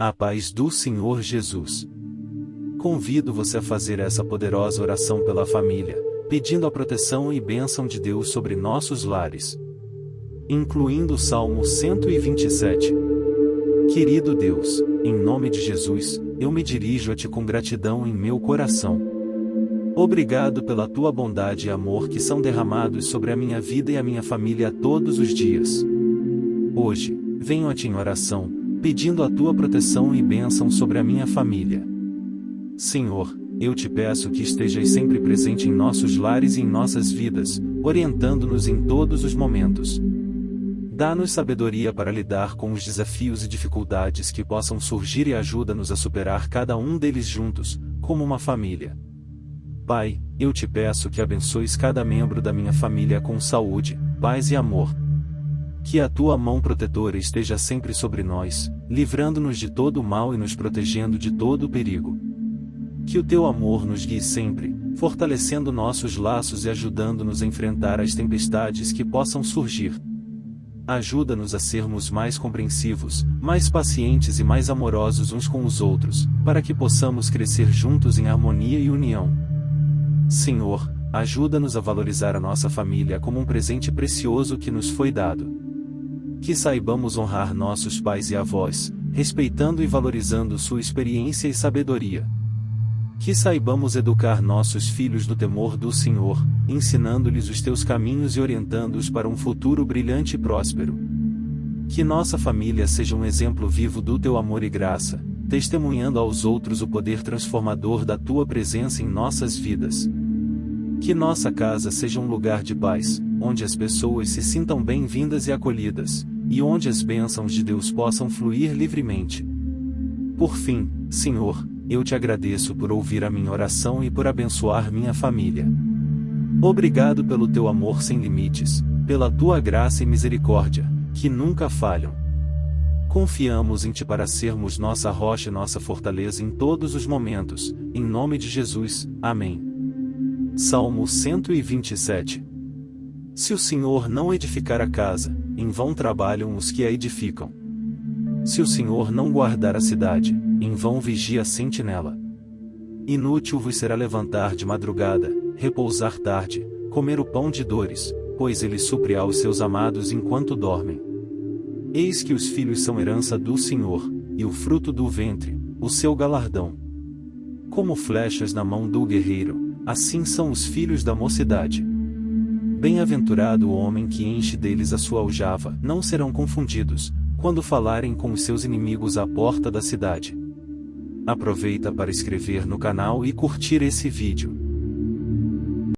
A paz do Senhor Jesus. Convido você a fazer essa poderosa oração pela família, pedindo a proteção e bênção de Deus sobre nossos lares. Incluindo o Salmo 127. Querido Deus, em nome de Jesus, eu me dirijo a Ti com gratidão em meu coração. Obrigado pela Tua bondade e amor que são derramados sobre a minha vida e a minha família todos os dias. Hoje, venho a Ti em oração, pedindo a tua proteção e bênção sobre a minha família. Senhor, eu te peço que estejas sempre presente em nossos lares e em nossas vidas, orientando-nos em todos os momentos. Dá-nos sabedoria para lidar com os desafios e dificuldades que possam surgir e ajuda-nos a superar cada um deles juntos, como uma família. Pai, eu te peço que abençoes cada membro da minha família com saúde, paz e amor. Que a tua mão protetora esteja sempre sobre nós, livrando-nos de todo o mal e nos protegendo de todo o perigo. Que o teu amor nos guie sempre, fortalecendo nossos laços e ajudando-nos a enfrentar as tempestades que possam surgir. Ajuda-nos a sermos mais compreensivos, mais pacientes e mais amorosos uns com os outros, para que possamos crescer juntos em harmonia e união. Senhor, ajuda-nos a valorizar a nossa família como um presente precioso que nos foi dado. Que saibamos honrar nossos pais e avós, respeitando e valorizando sua experiência e sabedoria. Que saibamos educar nossos filhos no temor do Senhor, ensinando-lhes os teus caminhos e orientando-os para um futuro brilhante e próspero. Que nossa família seja um exemplo vivo do teu amor e graça, testemunhando aos outros o poder transformador da tua presença em nossas vidas. Que nossa casa seja um lugar de paz, onde as pessoas se sintam bem-vindas e acolhidas, e onde as bênçãos de Deus possam fluir livremente. Por fim, Senhor, eu te agradeço por ouvir a minha oração e por abençoar minha família. Obrigado pelo teu amor sem limites, pela tua graça e misericórdia, que nunca falham. Confiamos em Ti para sermos nossa rocha e nossa fortaleza em todos os momentos, em nome de Jesus, amém. Salmo 127 Se o Senhor não edificar a casa, em vão trabalham os que a edificam. Se o Senhor não guardar a cidade, em vão vigia a sentinela. Inútil vos será levantar de madrugada, repousar tarde, comer o pão de dores, pois ele supre aos seus amados enquanto dormem. Eis que os filhos são herança do Senhor, e o fruto do ventre, o seu galardão. Como flechas na mão do guerreiro, Assim são os filhos da mocidade. Bem-aventurado o homem que enche deles a sua aljava, não serão confundidos, quando falarem com os seus inimigos à porta da cidade. Aproveita para escrever no canal e curtir esse vídeo.